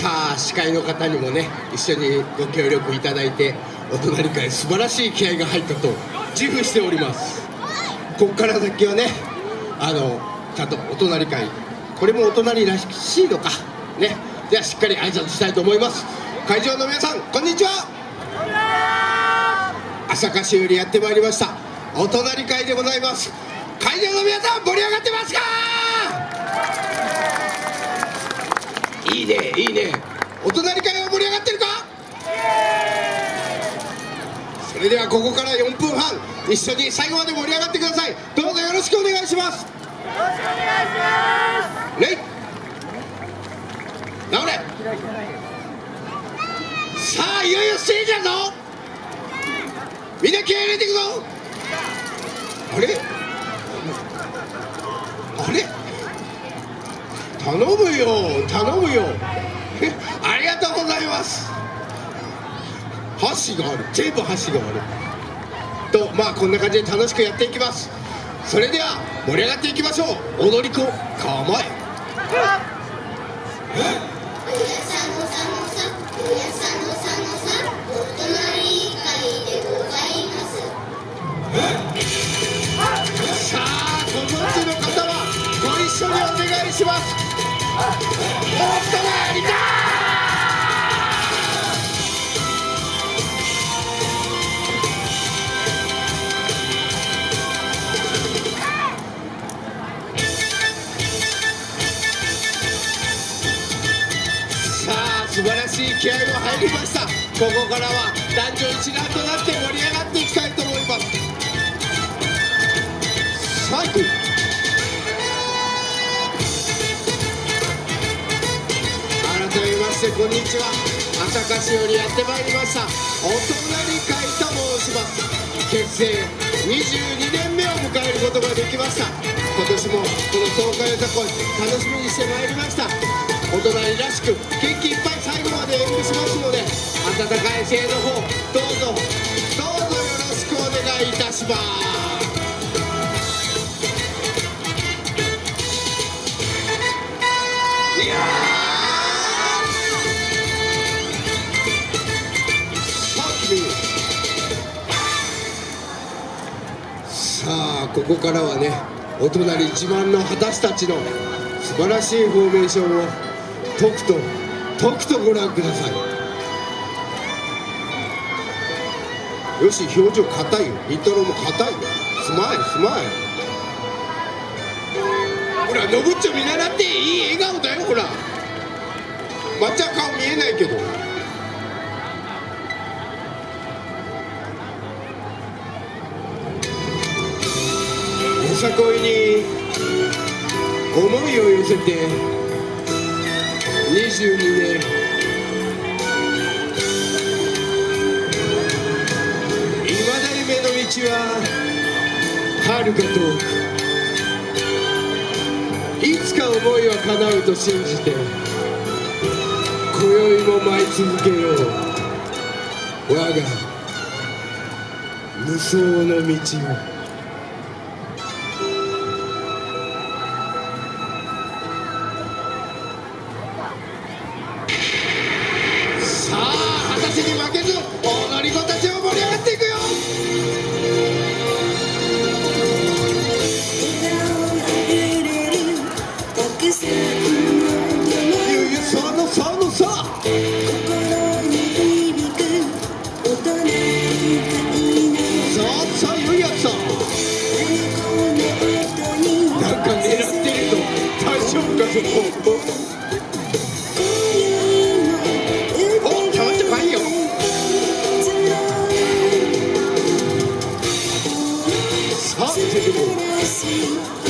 さあ司会の方にもね一緒にご協力いただいてお隣会素晴らしい気合が入ったと自負しております。ここから先はねあのちゃんとお隣会これもお隣らしいのかね。ではしっかり挨拶したいと思います。会場の皆さんこんにちは。朝霞市よりやってまいりました。お隣会でございます。会場の皆さん盛り上がってますか？いいねお隣会は盛り上がってるか？それではここから4分半一緒に最後まで盛り上がってください。どうぞよろしくお願いします。よろしくお願いします。レイ。直れ。さあいよいよステージだぞみんな気合い入れていくぞ。あれ？あれ？頼むよ頼むよありがとうございます。箸がある。全部箸がある。とまあこんな感じで楽しくやっていきます。それでは盛り上がっていきましょう。踊り子構え。さあご存知の方はご一緒にお願いします。素晴らしい気合が入りました。ここからは男女一丸となって盛り上がっていきたいと思います。さあこんにちは。朝霞市よりやってまいりました。お隣会と申します。結成22年目を迎えることができました。今年もこの東海歌恋楽しみにしてまいりました。お隣らしく元気いっぱい最後まで演舞しますので温かい声援の方どうぞ。どうぞよろしくお願いいたします。ここからはねお隣自慢の私たちの素晴らしいフォーメーションをとくととくとご覧ください。よし表情硬いよ。イントロも硬いよスマイルスマイルほらのぶっちょ見習っていい？笑顔だよほら。まっちゃん顔見えないけど。さこいに思いを寄せて22年いまだ夢の道は遥か遠くいつか思いは叶うと信じて今宵も舞い続けよう。我が無双の道を。そうそういうやつさなんか狙ってると。大丈夫かそこおちょっとかいよさあ出てこい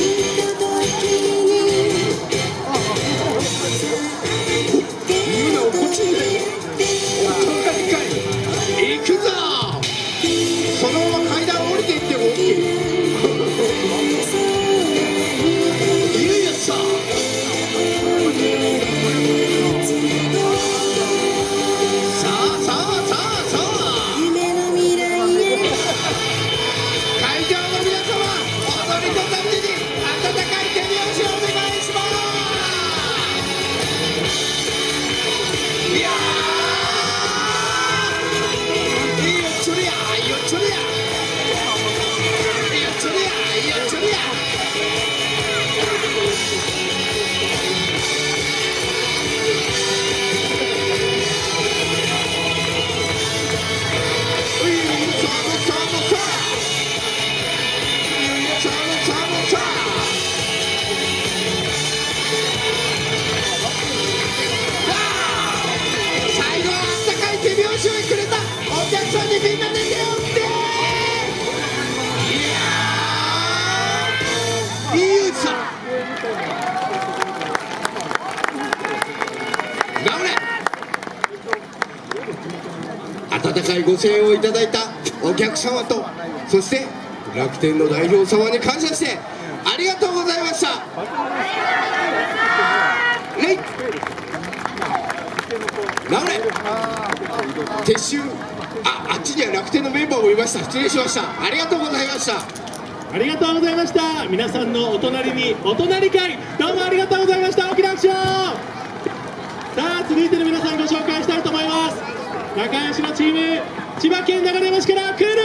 いご声援をいただいたお客様とそして楽天の代表様に感謝してありがとうございました。レイ直れ撤収ああっちには楽天のメンバーもいました。失礼しました。ありがとうございました。ありがとうございました。皆さんのお隣にお隣会どうもありがとうございました大きな拍手をさあ続いての皆さんご紹介したいと思います仲良しのチーム千葉県流山市から来る